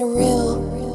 surreal.